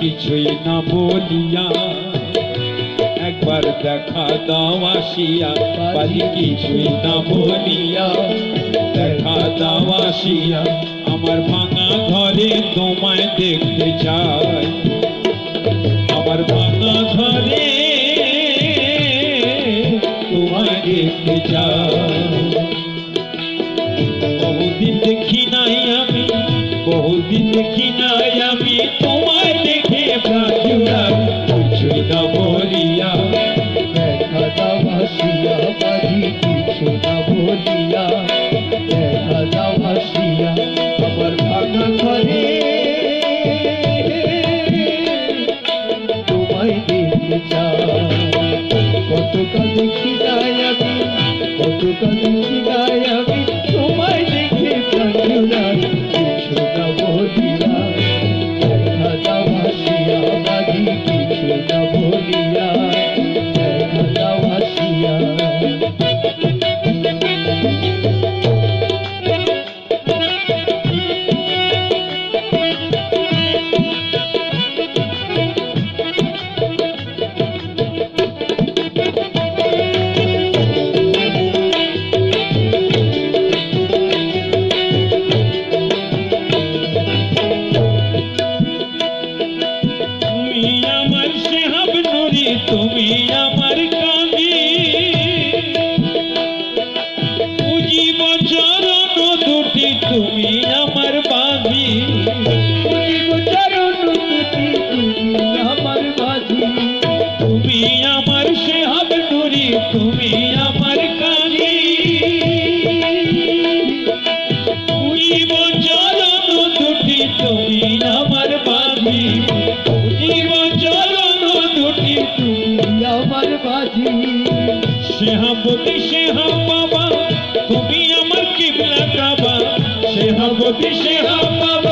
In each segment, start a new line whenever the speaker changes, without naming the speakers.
কিছুই না বলিয়া একবার দেখা দাও আসিয়া বাজি কিছুই না বলিয়া দেখা দাও আসিয়া, আমার ভাঙা ঘরে তোমায় দেখতে চাই। আমার ভাঙা ঘরে তোমায় দেখতে চাই। বহুদিন দেখি নাই আমি, বহুদিন দেখি নাই আমি তোমায়
আমার বাজি।
সেহাবতী সেহা বাবা তুমি আমার কিবলা কাবা। সেহাবতী সেহা বাবা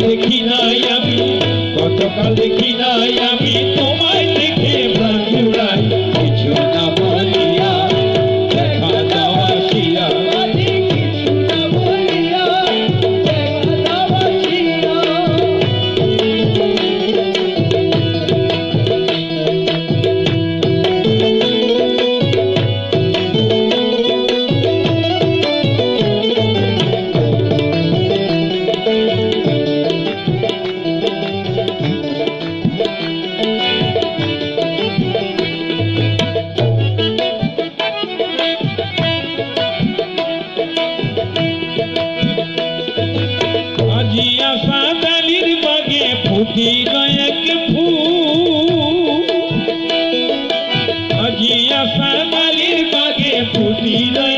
দেখি নাই আমি কতকাল দেখি নাই আমি। এক ফুল আজিয়া সাদালির বাগে ফুটিল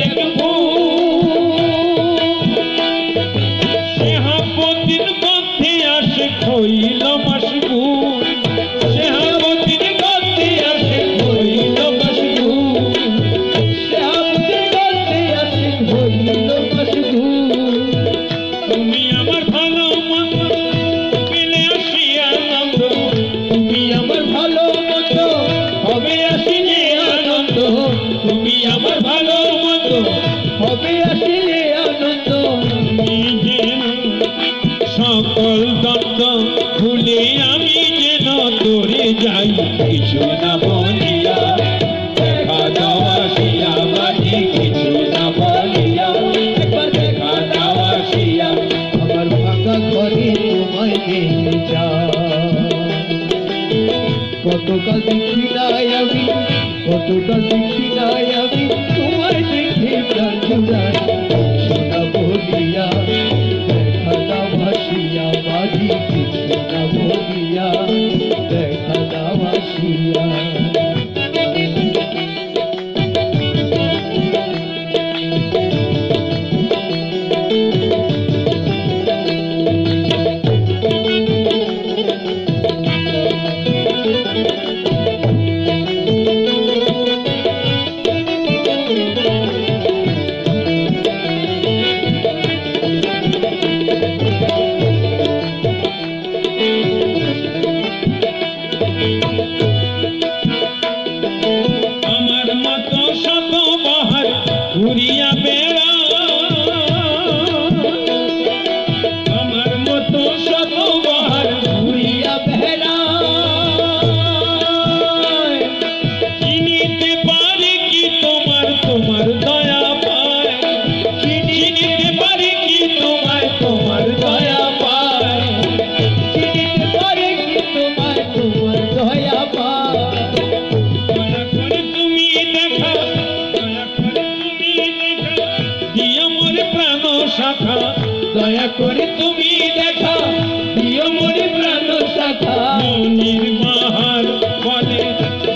কিছু না বলিয়া, দেখা দাও আসিয়া বাজি কিছু না বলিয়া, একবার দেখা দাও আসিয়া।
আমার ফাঁকা ঘরে তোমায় নিয়ে যা কতকাল দেখি নাই আমি কতকাল দেখি নাই আমি, তোমায় দেখে প্রাণ জুড়াই। সোনা বলিয়া, দেখা দাও ভাসিয়া বাজি কিছু না বলিয়া। দাও আসিয়া
করে তুমি দেখা প্রিয় মনে প্রাণ মনির বাহার বলে,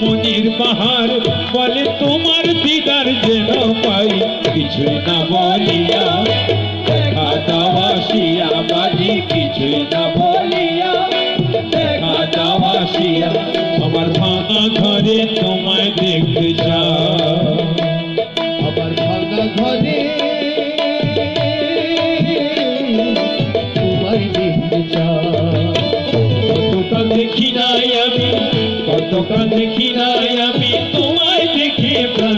মনির বাহার বলে, তোমার দিদার যেন পাই। না বলিয়া, দেখা বাজি না বলিয়া, দেখা আমার ভাঙা ঘরে তোমায় দেখতে যা কতকাল কিনায় আমি তোমায় দেখে প্রাণ